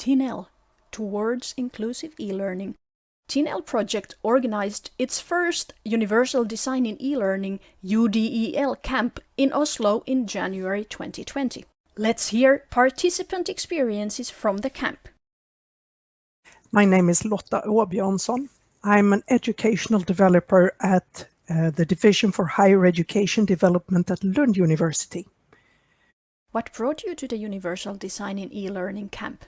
TINEL, Towards Inclusive E-Learning, TINEL project organized its first Universal Design in E-Learning UDEL camp in Oslo in January 2020. Let's hear participant experiences from the camp. My name is Lotta Åbjörnsson. I'm an educational developer at uh, the Division for Higher Education Development at Lund University. What brought you to the Universal Design in E-Learning camp?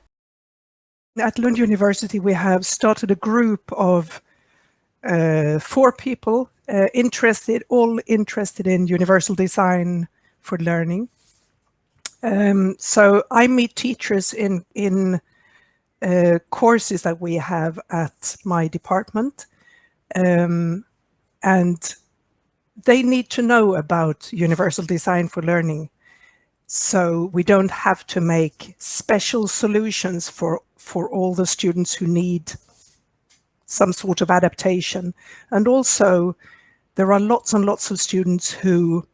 At Lund University, we have started a group of uh, four people uh, interested, all interested in universal design for learning. Um, so I meet teachers in, in uh, courses that we have at my department. Um, and they need to know about universal design for learning. So we don't have to make special solutions for, for all the students who need some sort of adaptation. And also there are lots and lots of students who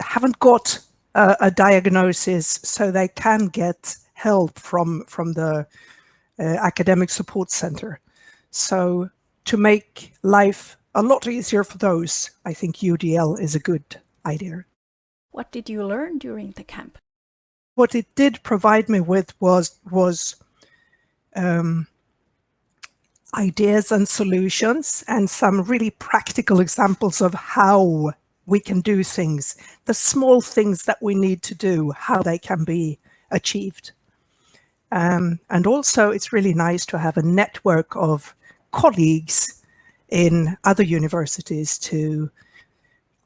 haven't got a, a diagnosis so they can get help from, from the uh, academic support center. So to make life a lot easier for those, I think UDL is a good idea. What did you learn during the camp? What it did provide me with was, was um, ideas and solutions and some really practical examples of how we can do things, the small things that we need to do, how they can be achieved. Um, and also it's really nice to have a network of colleagues in other universities to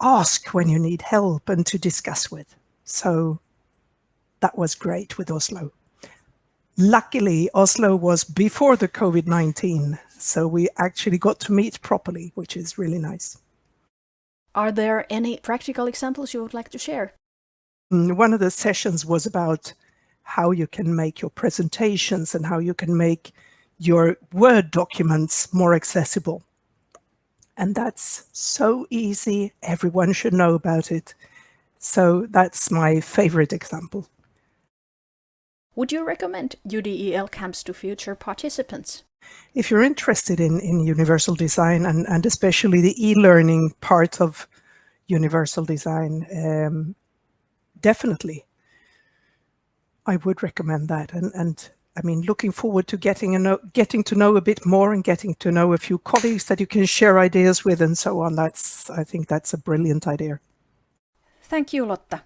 ask when you need help and to discuss with. So that was great with Oslo. Luckily, Oslo was before the COVID-19, so we actually got to meet properly, which is really nice. Are there any practical examples you would like to share? Mm, one of the sessions was about how you can make your presentations and how you can make your Word documents more accessible. And that's so easy. Everyone should know about it. So that's my favorite example. Would you recommend UDEL camps to future participants? If you're interested in, in universal design and, and especially the e-learning part of universal design, um, definitely. I would recommend that. And, and I mean, looking forward to getting, a getting to know a bit more and getting to know a few colleagues that you can share ideas with and so on. That's, I think that's a brilliant idea. Thank you, Lotta.